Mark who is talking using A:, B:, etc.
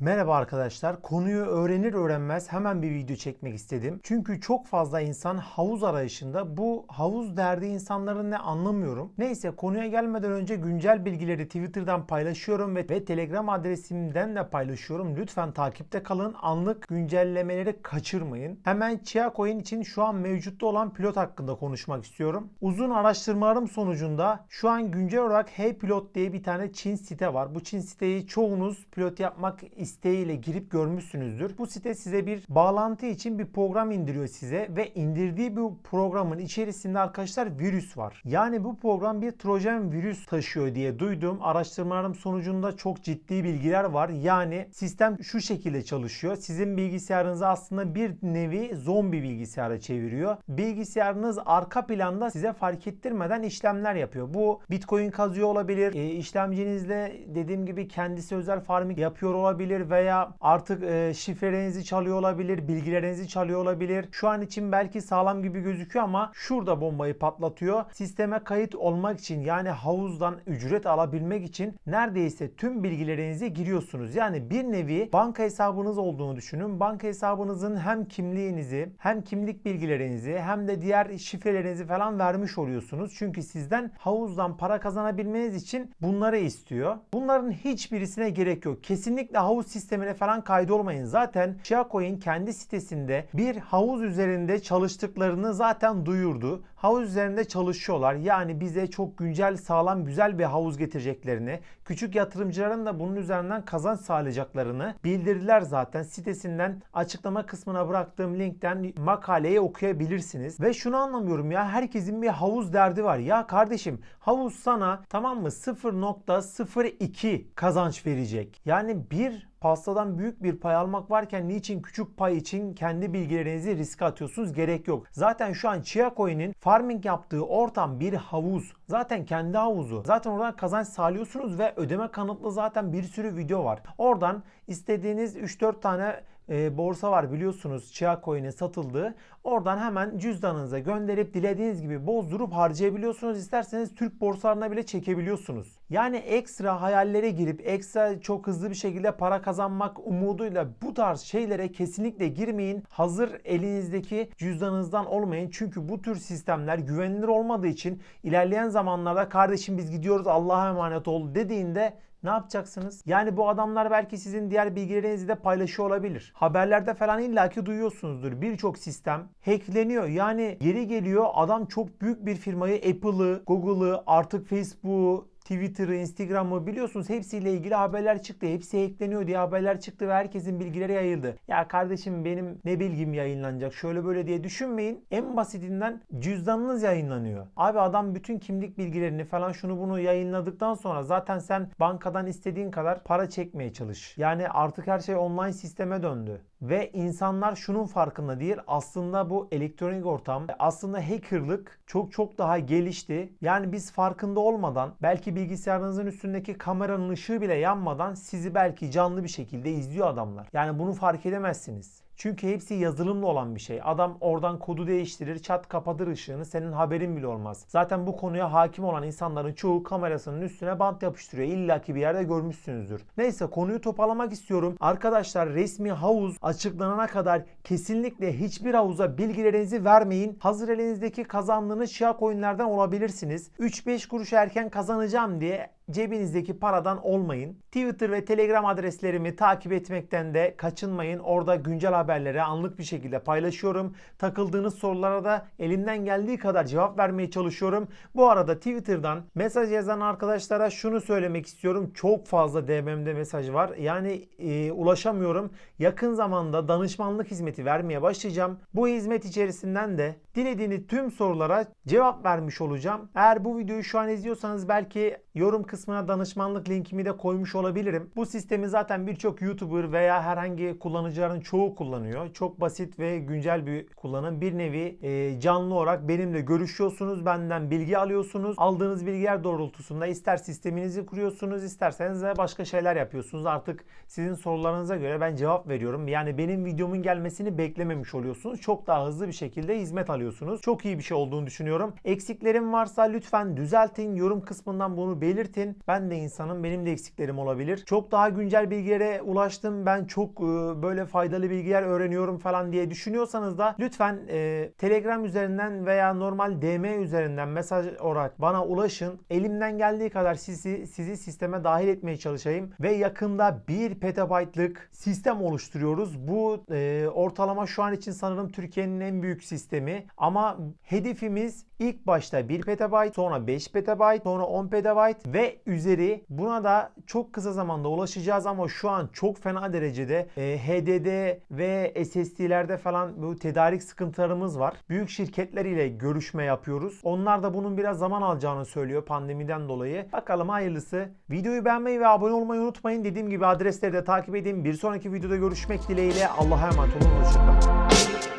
A: Merhaba arkadaşlar. Konuyu öğrenir öğrenmez hemen bir video çekmek istedim. Çünkü çok fazla insan havuz arayışında. Bu havuz derdi insanların ne anlamıyorum. Neyse konuya gelmeden önce güncel bilgileri Twitter'dan paylaşıyorum ve, ve Telegram adresimden de paylaşıyorum. Lütfen takipte kalın. Anlık güncellemeleri kaçırmayın. Hemen Chia Coin için şu an mevcutta olan pilot hakkında konuşmak istiyorum. Uzun araştırmalarım sonucunda şu an güncel olarak Hey Pilot diye bir tane Çin site var. Bu Çin siteyi çoğunuz pilot yapmak isteğiyle girip görmüşsünüzdür. Bu site size bir bağlantı için bir program indiriyor size ve indirdiği bu programın içerisinde arkadaşlar virüs var. Yani bu program bir trojan virüs taşıyor diye duydum. Araştırmalarım sonucunda çok ciddi bilgiler var. Yani sistem şu şekilde çalışıyor. Sizin bilgisayarınızı aslında bir nevi zombi bilgisayara çeviriyor. Bilgisayarınız arka planda size fark ettirmeden işlemler yapıyor. Bu Bitcoin kazıyor olabilir. E, işlemcinizle dediğim gibi kendisi özel farming yapıyor olabilir veya artık e, şifrelerinizi çalıyor olabilir, bilgilerinizi çalıyor olabilir. Şu an için belki sağlam gibi gözüküyor ama şurada bombayı patlatıyor. Sisteme kayıt olmak için yani havuzdan ücret alabilmek için neredeyse tüm bilgilerinizi giriyorsunuz. Yani bir nevi banka hesabınız olduğunu düşünün. Banka hesabınızın hem kimliğinizi hem kimlik bilgilerinizi hem de diğer şifrelerinizi falan vermiş oluyorsunuz. Çünkü sizden havuzdan para kazanabilmeniz için bunları istiyor. Bunların hiçbirisine gerek yok. Kesinlikle havuz sistemine falan kaydolmayın. Zaten Shiacoin kendi sitesinde bir havuz üzerinde çalıştıklarını zaten duyurdu. Havuz üzerinde çalışıyorlar. Yani bize çok güncel, sağlam, güzel bir havuz getireceklerini, küçük yatırımcıların da bunun üzerinden kazanç sağlayacaklarını bildirdiler zaten. Sitesinden açıklama kısmına bıraktığım linkten makaleyi okuyabilirsiniz. Ve şunu anlamıyorum ya herkesin bir havuz derdi var. Ya kardeşim havuz sana tamam mı 0.02 kazanç verecek. Yani bir pastadan büyük bir pay almak varken niçin küçük pay için kendi bilgilerinizi riske atıyorsunuz? Gerek yok. Zaten şu an Chia Coin'in farming yaptığı ortam bir havuz. Zaten kendi havuzu. Zaten oradan kazanç sağlıyorsunuz ve ödeme kanıtlı zaten bir sürü video var. Oradan istediğiniz 3-4 tane e, borsa var biliyorsunuz Chia Coin'e satıldığı. Oradan hemen cüzdanınıza gönderip dilediğiniz gibi bozdurup harcayabiliyorsunuz. İsterseniz Türk borsalarına bile çekebiliyorsunuz. Yani ekstra hayallere girip ekstra çok hızlı bir şekilde para kazanmak umuduyla bu tarz şeylere kesinlikle girmeyin. Hazır elinizdeki cüzdanınızdan olmayın. Çünkü bu tür sistemler güvenilir olmadığı için ilerleyen zamanlarda kardeşim biz gidiyoruz Allah'a emanet ol dediğinde ne yapacaksınız? Yani bu adamlar belki sizin diğer bilgilerinizi de paylaşıyor olabilir. Haberlerde falan illaki duyuyorsunuzdur. Birçok sistem hackleniyor. Yani geri geliyor adam çok büyük bir firmayı Apple'ı, Google'ı, artık Facebook'u, Twitter'ı, Instagram'ı biliyorsunuz hepsiyle ilgili haberler çıktı. Hepsi ekleniyor diye haberler çıktı ve herkesin bilgileri yayıldı. Ya kardeşim benim ne bilgim yayınlanacak şöyle böyle diye düşünmeyin. En basitinden cüzdanınız yayınlanıyor. Abi adam bütün kimlik bilgilerini falan şunu bunu yayınladıktan sonra zaten sen bankadan istediğin kadar para çekmeye çalış. Yani artık her şey online sisteme döndü. Ve insanlar şunun farkında değil. Aslında bu elektronik ortam aslında hackerlık çok çok daha gelişti. Yani biz farkında olmadan belki bilgisayarınızın üstündeki kameranın ışığı bile yanmadan sizi belki canlı bir şekilde izliyor adamlar. Yani bunu fark edemezsiniz. Çünkü hepsi yazılımlı olan bir şey. Adam oradan kodu değiştirir, çat kapatır ışığını, senin haberin bile olmaz. Zaten bu konuya hakim olan insanların çoğu kamerasının üstüne bant yapıştırıyor. İlla ki bir yerde görmüşsünüzdür. Neyse konuyu toparlamak istiyorum. Arkadaşlar resmi havuz açıklanana kadar kesinlikle hiçbir havuza bilgilerinizi vermeyin. Hazır elinizdeki kazandığınız şia coinlerden olabilirsiniz. 3-5 kuruş erken kazanacağım diye cebinizdeki paradan olmayın. Twitter ve Telegram adreslerimi takip etmekten de kaçınmayın. Orada güncel haberleri anlık bir şekilde paylaşıyorum. Takıldığınız sorulara da elimden geldiği kadar cevap vermeye çalışıyorum. Bu arada Twitter'dan mesaj yazan arkadaşlara şunu söylemek istiyorum. Çok fazla DM'de mesaj var. Yani e, ulaşamıyorum. Yakın zamanda danışmanlık hizmeti vermeye başlayacağım. Bu hizmet içerisinden de dilediğiniz tüm sorulara cevap vermiş olacağım. Eğer bu videoyu şu an izliyorsanız belki yorum kısmına danışmanlık linkimi de koymuş olabilirim. Bu sistemi zaten birçok YouTuber veya herhangi kullanıcıların çoğu kullanıyor. Çok basit ve güncel bir kullanım. Bir nevi e, canlı olarak benimle görüşüyorsunuz. Benden bilgi alıyorsunuz. Aldığınız bilgiler doğrultusunda ister sisteminizi kuruyorsunuz isterseniz de başka şeyler yapıyorsunuz. Artık sizin sorularınıza göre ben cevap veriyorum. Yani benim videomun gelmesini beklememiş oluyorsunuz. Çok daha hızlı bir şekilde hizmet alıyorsunuz. Çok iyi bir şey olduğunu düşünüyorum. Eksiklerim varsa lütfen düzeltin. Yorum kısmından bunu belirtin. Edin. Ben de insanım. Benim de eksiklerim olabilir. Çok daha güncel bilgilere ulaştım. Ben çok e, böyle faydalı bilgiler öğreniyorum falan diye düşünüyorsanız da lütfen e, Telegram üzerinden veya normal DM üzerinden mesaj olarak bana ulaşın. Elimden geldiği kadar sizi sizi sisteme dahil etmeye çalışayım ve yakında 1 petabaytlık sistem oluşturuyoruz. Bu e, ortalama şu an için sanırım Türkiye'nin en büyük sistemi ama hedefimiz ilk başta 1 petabayt, sonra 5 petabayt, sonra 10 petabayt ve üzeri. Buna da çok kısa zamanda ulaşacağız ama şu an çok fena derecede e, HDD ve SSD'lerde falan bu tedarik sıkıntılarımız var. Büyük şirketler ile görüşme yapıyoruz. Onlar da bunun biraz zaman alacağını söylüyor pandemiden dolayı. Bakalım hayırlısı. Videoyu beğenmeyi ve abone olmayı unutmayın. Dediğim gibi adresleri de takip edin. Bir sonraki videoda görüşmek dileğiyle. Allah'a emanet olun. Hoşçakalın.